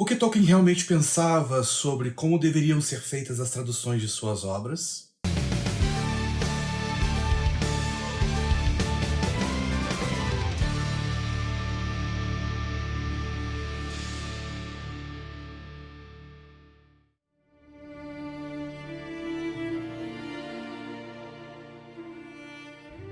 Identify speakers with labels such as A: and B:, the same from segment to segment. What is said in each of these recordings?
A: O que Tolkien realmente pensava sobre como deveriam ser feitas as traduções de suas obras?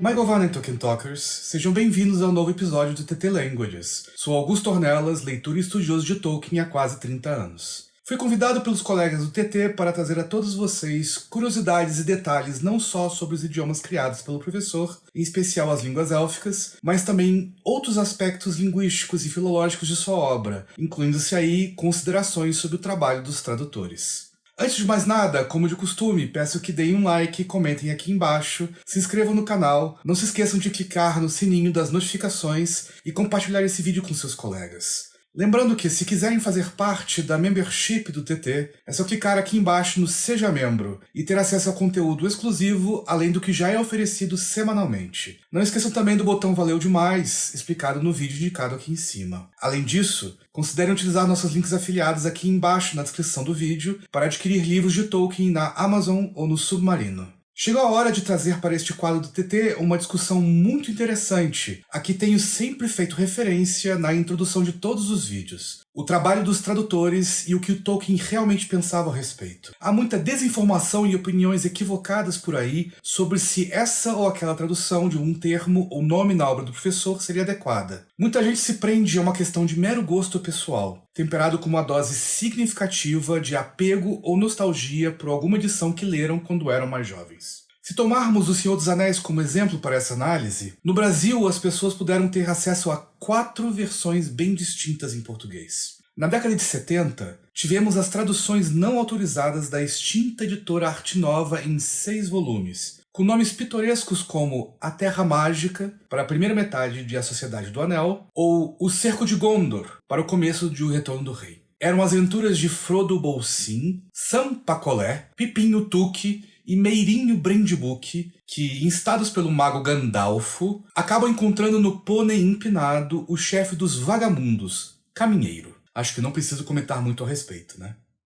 A: Michael Van and Tolkien Talkers, sejam bem-vindos ao novo episódio do TT Languages. Sou Augusto Ornelas, leitor e estudioso de Tolkien há quase 30 anos. Fui convidado pelos colegas do TT para trazer a todos vocês curiosidades e detalhes não só sobre os idiomas criados pelo professor, em especial as línguas élficas, mas também outros aspectos linguísticos e filológicos de sua obra, incluindo-se aí considerações sobre o trabalho dos tradutores. Antes de mais nada, como de costume, peço que deem um like, comentem aqui embaixo, se inscrevam no canal, não se esqueçam de clicar no sininho das notificações e compartilhar esse vídeo com seus colegas. Lembrando que, se quiserem fazer parte da membership do TT, é só clicar aqui embaixo no Seja Membro e ter acesso ao conteúdo exclusivo, além do que já é oferecido semanalmente. Não esqueçam também do botão Valeu Demais, explicado no vídeo indicado aqui em cima. Além disso, considerem utilizar nossos links afiliados aqui embaixo na descrição do vídeo para adquirir livros de Tolkien na Amazon ou no Submarino. Chegou a hora de trazer para este quadro do TT uma discussão muito interessante, a que tenho sempre feito referência na introdução de todos os vídeos. O trabalho dos tradutores e o que o Tolkien realmente pensava a respeito. Há muita desinformação e opiniões equivocadas por aí sobre se essa ou aquela tradução de um termo ou nome na obra do professor seria adequada. Muita gente se prende a uma questão de mero gosto pessoal, temperado com uma dose significativa de apego ou nostalgia por alguma edição que leram quando eram mais jovens. Se tomarmos O Senhor dos Anéis como exemplo para essa análise, no Brasil as pessoas puderam ter acesso a quatro versões bem distintas em português. Na década de 70, tivemos as traduções não autorizadas da extinta editora Arte Nova em seis volumes, com nomes pitorescos como A Terra Mágica, para a primeira metade de A Sociedade do Anel, ou O Cerco de Gondor, para o começo de O Retorno do Rei. Eram as aventuras de Frodo Bolsin, Sam Pacolé, Pipinho Tuque e Meirinho Brandbook, que, instados pelo mago Gandalfo, acabam encontrando no pônei empinado o chefe dos vagamundos, Caminheiro. Acho que não preciso comentar muito a respeito, né?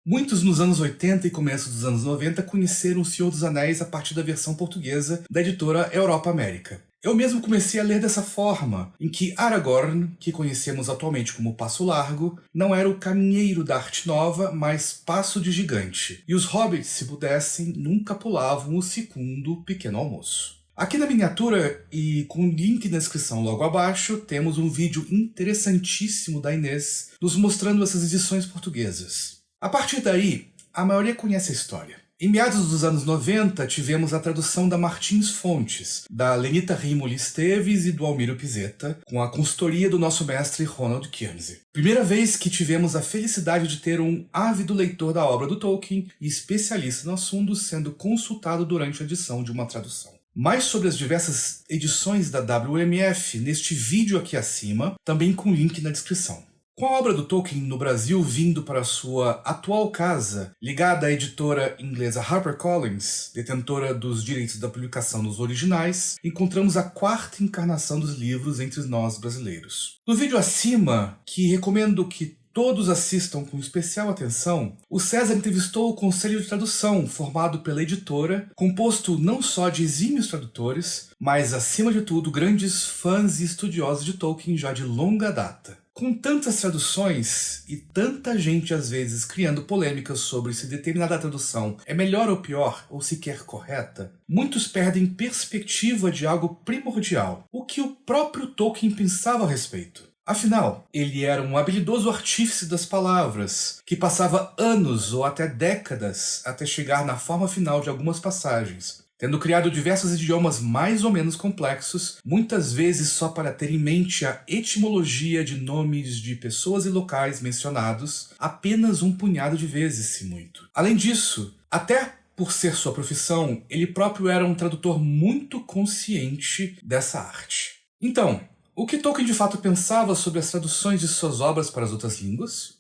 A: Muitos nos anos 80 e começo dos anos 90 conheceram O Senhor dos Anéis a partir da versão portuguesa da editora Europa América. Eu mesmo comecei a ler dessa forma, em que Aragorn, que conhecemos atualmente como Passo Largo, não era o caminheiro da arte nova, mas Passo de Gigante, e os hobbits, se pudessem, nunca pulavam o segundo pequeno almoço. Aqui na miniatura, e com link na descrição logo abaixo, temos um vídeo interessantíssimo da Inês nos mostrando essas edições portuguesas. A partir daí, a maioria conhece a história. Em meados dos anos 90, tivemos a tradução da Martins Fontes, da Lenita Rimoli Esteves e do Almiro Pizeta, com a consultoria do nosso mestre Ronald Kinsey. Primeira vez que tivemos a felicidade de ter um ávido leitor da obra do Tolkien e especialista no assunto sendo consultado durante a edição de uma tradução. Mais sobre as diversas edições da WMF neste vídeo aqui acima, também com link na descrição. Com a obra do Tolkien no Brasil vindo para sua atual casa, ligada à editora inglesa HarperCollins, detentora dos direitos da publicação nos originais, encontramos a quarta encarnação dos livros entre nós brasileiros. No vídeo acima, que recomendo que todos assistam com especial atenção, o César entrevistou o Conselho de Tradução, formado pela editora, composto não só de exímios tradutores, mas, acima de tudo, grandes fãs e estudiosos de Tolkien já de longa data. Com tantas traduções e tanta gente às vezes criando polêmicas sobre se determinada tradução é melhor ou pior, ou sequer correta, muitos perdem perspectiva de algo primordial, o que o próprio Tolkien pensava a respeito. Afinal, ele era um habilidoso artífice das palavras, que passava anos ou até décadas até chegar na forma final de algumas passagens, tendo criado diversos idiomas mais ou menos complexos, muitas vezes só para ter em mente a etimologia de nomes de pessoas e locais mencionados apenas um punhado de vezes, se muito. Além disso, até por ser sua profissão, ele próprio era um tradutor muito consciente dessa arte. Então, o que Tolkien de fato pensava sobre as traduções de suas obras para as outras línguas?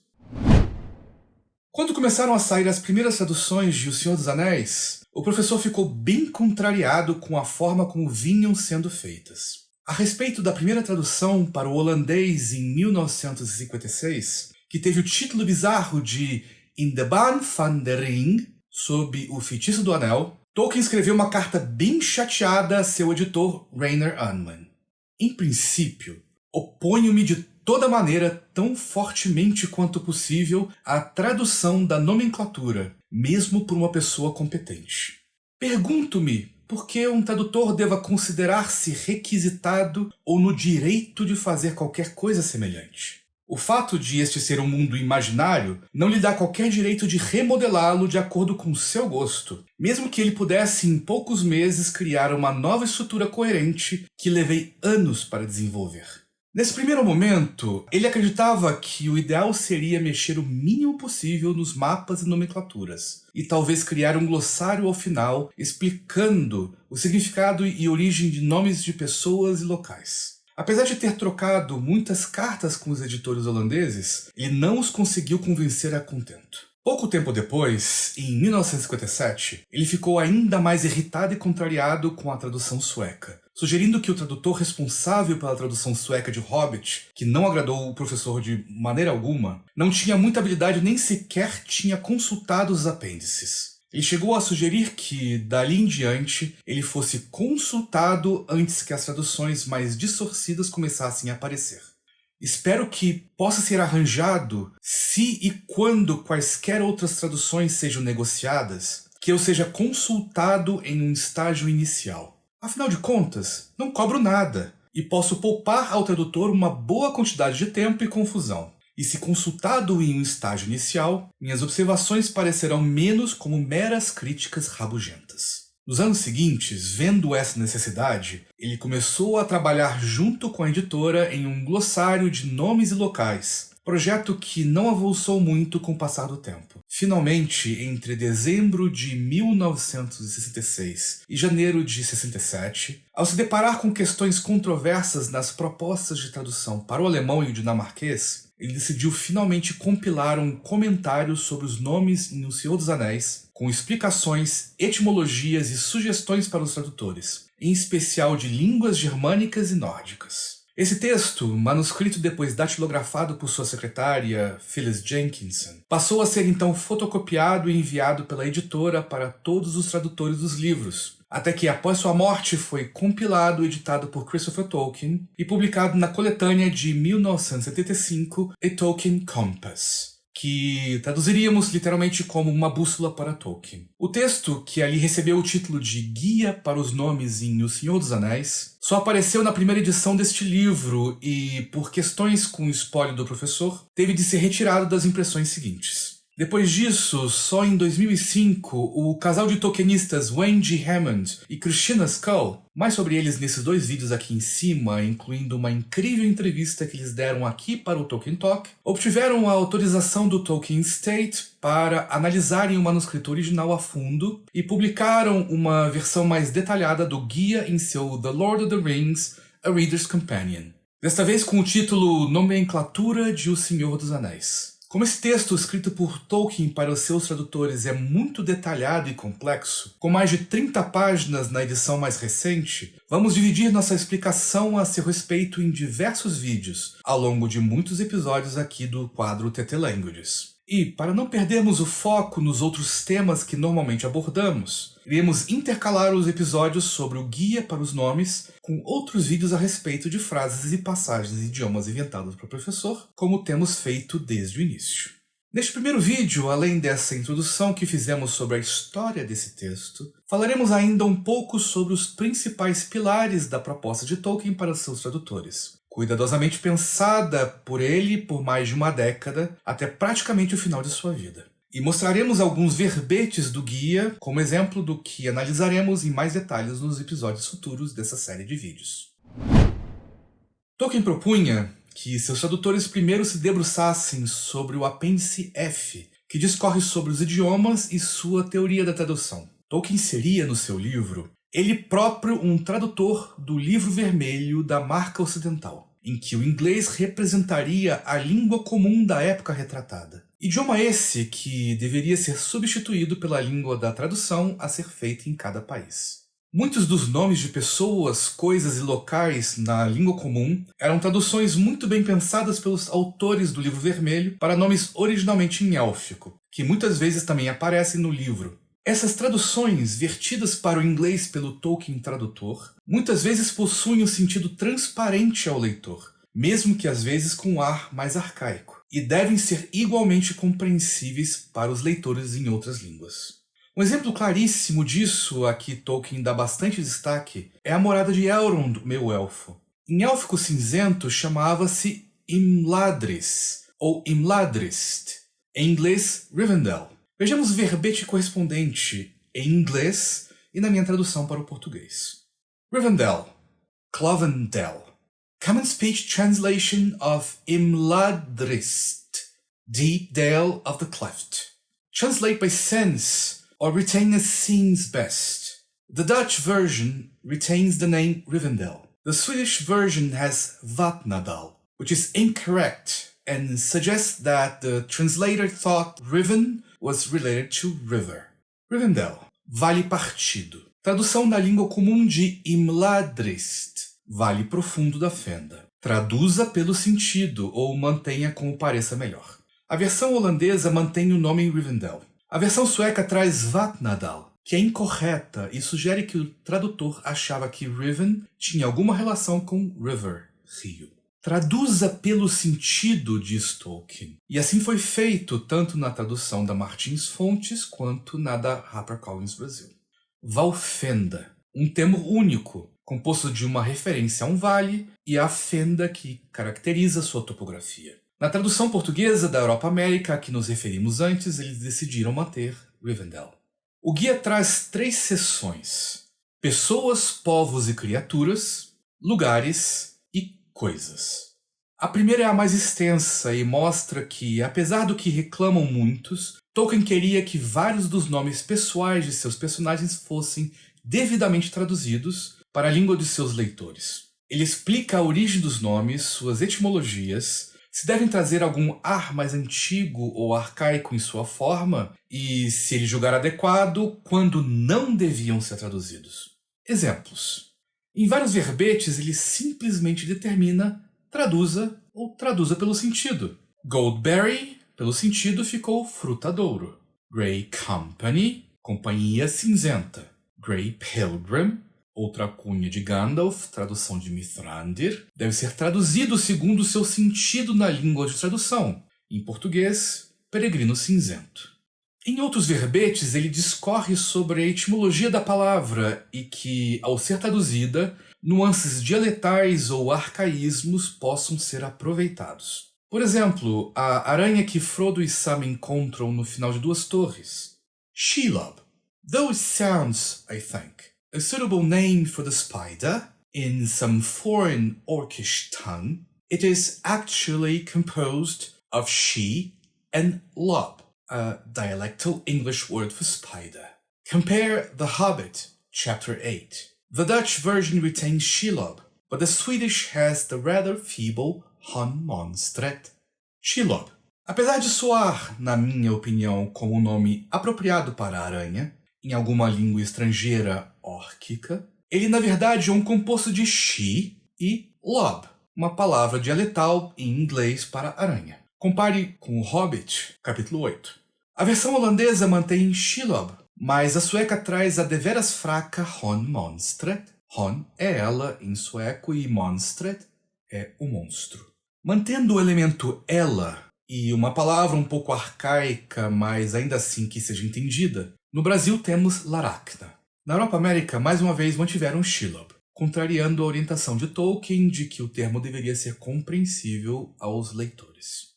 A: Quando começaram a sair as primeiras traduções de O Senhor dos Anéis, o professor ficou bem contrariado com a forma como vinham sendo feitas. A respeito da primeira tradução para o holandês em 1956, que teve o título bizarro de In the Ban van der Ring, sob o feitiço do anel, Tolkien escreveu uma carta bem chateada a seu editor Rainer Unman. Em princípio, oponho-me de toda maneira, tão fortemente quanto possível, à tradução da nomenclatura, mesmo por uma pessoa competente. Pergunto-me por que um tradutor deva considerar-se requisitado ou no direito de fazer qualquer coisa semelhante. O fato de este ser um mundo imaginário não lhe dá qualquer direito de remodelá-lo de acordo com seu gosto, mesmo que ele pudesse em poucos meses criar uma nova estrutura coerente que levei anos para desenvolver. Nesse primeiro momento, ele acreditava que o ideal seria mexer o mínimo possível nos mapas e nomenclaturas, e talvez criar um glossário ao final explicando o significado e origem de nomes de pessoas e locais. Apesar de ter trocado muitas cartas com os editores holandeses, ele não os conseguiu convencer a contento. Pouco tempo depois, em 1957, ele ficou ainda mais irritado e contrariado com a tradução sueca, sugerindo que o tradutor responsável pela tradução sueca de Hobbit, que não agradou o professor de maneira alguma, não tinha muita habilidade nem sequer tinha consultado os apêndices. Ele chegou a sugerir que, dali em diante, ele fosse consultado antes que as traduções mais distorcidas começassem a aparecer. Espero que possa ser arranjado, se e quando quaisquer outras traduções sejam negociadas, que eu seja consultado em um estágio inicial. Afinal de contas, não cobro nada, e posso poupar ao tradutor uma boa quantidade de tempo e confusão e se consultado em um estágio inicial, minhas observações parecerão menos como meras críticas rabugentas. Nos anos seguintes, vendo essa necessidade, ele começou a trabalhar junto com a editora em um glossário de nomes e locais, projeto que não avançou muito com o passar do tempo. Finalmente, entre dezembro de 1966 e janeiro de 67, ao se deparar com questões controversas nas propostas de tradução para o alemão e o dinamarquês, ele decidiu finalmente compilar um comentário sobre os nomes em O Senhor dos Anéis, com explicações, etimologias e sugestões para os tradutores, em especial de línguas germânicas e nórdicas. Esse texto, manuscrito depois datilografado por sua secretária, Phyllis Jenkinson, passou a ser então fotocopiado e enviado pela editora para todos os tradutores dos livros, até que após sua morte foi compilado e editado por Christopher Tolkien e publicado na coletânea de 1975 A Tolkien Compass que traduziríamos literalmente como uma bússola para Tolkien. O texto, que ali recebeu o título de Guia para os Nomes em O Senhor dos Anéis, só apareceu na primeira edição deste livro e, por questões com o espólio do professor, teve de ser retirado das impressões seguintes. Depois disso, só em 2005, o casal de tokenistas Wendy Hammond e Christina Skull, mais sobre eles nesses dois vídeos aqui em cima, incluindo uma incrível entrevista que eles deram aqui para o Tolkien Talk, obtiveram a autorização do Tolkien State para analisarem o manuscrito original a fundo e publicaram uma versão mais detalhada do guia em seu The Lord of the Rings, A Reader's Companion. Desta vez com o título Nomenclatura de O Senhor dos Anéis. Como esse texto escrito por Tolkien para os seus tradutores é muito detalhado e complexo, com mais de 30 páginas na edição mais recente, vamos dividir nossa explicação a seu respeito em diversos vídeos, ao longo de muitos episódios aqui do quadro TT Languages. E, para não perdermos o foco nos outros temas que normalmente abordamos, iremos intercalar os episódios sobre o Guia para os Nomes com outros vídeos a respeito de frases e passagens em idiomas inventados para o professor, como temos feito desde o início. Neste primeiro vídeo, além dessa introdução que fizemos sobre a história desse texto, falaremos ainda um pouco sobre os principais pilares da proposta de Tolkien para seus tradutores, cuidadosamente pensada por ele por mais de uma década, até praticamente o final de sua vida. E mostraremos alguns verbetes do guia, como exemplo do que analisaremos em mais detalhes nos episódios futuros dessa série de vídeos. Tolkien propunha que seus tradutores primeiro se debruçassem sobre o apêndice F, que discorre sobre os idiomas e sua teoria da tradução. Tolkien seria, no seu livro, ele próprio um tradutor do livro vermelho da marca ocidental, em que o inglês representaria a língua comum da época retratada. Idioma esse que deveria ser substituído pela língua da tradução a ser feita em cada país. Muitos dos nomes de pessoas, coisas e locais na língua comum eram traduções muito bem pensadas pelos autores do Livro Vermelho para nomes originalmente em élfico, que muitas vezes também aparecem no livro. Essas traduções, vertidas para o inglês pelo Tolkien tradutor, muitas vezes possuem um sentido transparente ao leitor, mesmo que às vezes com um ar mais arcaico, e devem ser igualmente compreensíveis para os leitores em outras línguas. Um exemplo claríssimo disso, a que Tolkien dá bastante destaque, é a morada de Elrond, meu elfo. Em élfico cinzento chamava-se Imladris, ou Imladrist, em inglês Rivendell. Vejamos verbete correspondente em inglês e na minha tradução para o português. Rivendell, Clovendell. Common speech translation of Imladrist, deep dale of the cleft. Translate by sense or retain as seems best. The Dutch version retains the name Rivendell. The Swedish version has Vatnadal, which is incorrect and suggests that the translator thought Riven was related to river. Rivendell, vale partido. Tradução da língua comum de Imladrist, Vale Profundo da Fenda. Traduza pelo sentido ou mantenha como pareça melhor. A versão holandesa mantém o nome Rivendell. A versão sueca traz Vatnadal, que é incorreta e sugere que o tradutor achava que Riven tinha alguma relação com River, rio. Traduza pelo sentido, diz Tolkien. E assim foi feito tanto na tradução da Martins Fontes quanto na da HarperCollins Brasil. Valfenda, um termo único, composto de uma referência a um vale e a fenda que caracteriza sua topografia. Na tradução portuguesa da Europa América a que nos referimos antes, eles decidiram manter Rivendell. O guia traz três seções: pessoas, povos e criaturas, lugares coisas. A primeira é a mais extensa e mostra que, apesar do que reclamam muitos, Tolkien queria que vários dos nomes pessoais de seus personagens fossem devidamente traduzidos para a língua de seus leitores. Ele explica a origem dos nomes, suas etimologias, se devem trazer algum ar mais antigo ou arcaico em sua forma, e, se ele julgar adequado, quando não deviam ser traduzidos. Exemplos. Em vários verbetes, ele simplesmente determina traduza ou traduza pelo sentido. Goldberry, pelo sentido, ficou frutadouro. Grey Company, companhia cinzenta. Grey Pilgrim, outra cunha de Gandalf, tradução de Mithrandir, deve ser traduzido segundo seu sentido na língua de tradução. Em português, peregrino cinzento. Em outros verbetes, ele discorre sobre a etimologia da palavra e que, ao ser traduzida, nuances dialetais ou arcaísmos possam ser aproveitados. Por exemplo, a aranha que Frodo e Sam encontram no final de Duas Torres. Shelob. Those sounds, I think. A suitable name for the spider, in some foreign orcish tongue, it is actually composed of she and lob, a dialectal English word for spider. Compare The Hobbit, chapter 8. The Dutch version retains Shelob, but the Swedish has the rather feeble Han Monstret. Shelob. Apesar de soar, na minha opinião, como um nome apropriado para a aranha, em alguma língua estrangeira órquica, ele na verdade é um composto de she e lob, uma palavra dialetal em inglês para aranha. Compare com o Hobbit, capítulo 8. A versão holandesa mantém Shelob, mas a sueca traz a deveras fraca Hon Monstret. Hon é ela em sueco e Monstret é o monstro. Mantendo o elemento ela e uma palavra um pouco arcaica, mas ainda assim que seja entendida, no Brasil temos Laracna. Na Europa América, mais uma vez mantiveram Shelob, contrariando a orientação de Tolkien de que o termo deveria ser compreensível aos leitores.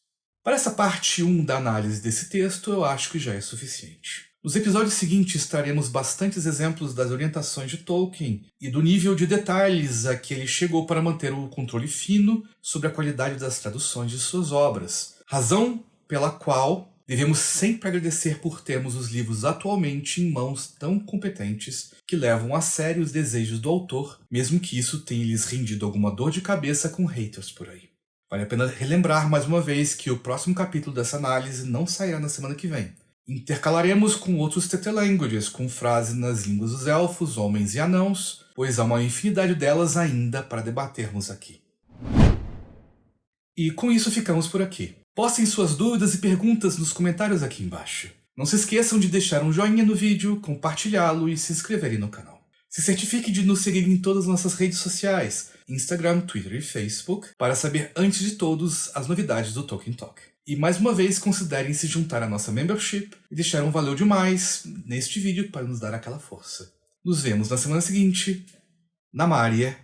A: Para essa parte 1 da análise desse texto, eu acho que já é suficiente. Nos episódios seguintes traremos bastantes exemplos das orientações de Tolkien e do nível de detalhes a que ele chegou para manter o controle fino sobre a qualidade das traduções de suas obras, razão pela qual Devemos sempre agradecer por termos os livros atualmente em mãos tão competentes que levam a sério os desejos do autor, mesmo que isso tenha lhes rendido alguma dor de cabeça com haters por aí. Vale a pena relembrar mais uma vez que o próximo capítulo dessa análise não sairá na semana que vem, Intercalaremos com outros TT Languages, com frases nas línguas dos elfos, homens e anãos, pois há uma infinidade delas ainda para debatermos aqui. E com isso ficamos por aqui. Postem suas dúvidas e perguntas nos comentários aqui embaixo. Não se esqueçam de deixar um joinha no vídeo, compartilhá-lo e se inscreverem no canal. Se certifique de nos seguir em todas as nossas redes sociais, Instagram, Twitter e Facebook, para saber antes de todos as novidades do Tolkien Talk. E mais uma vez considerem se juntar à nossa membership e deixar um valeu demais neste vídeo para nos dar aquela força. Nos vemos na semana seguinte, na Mária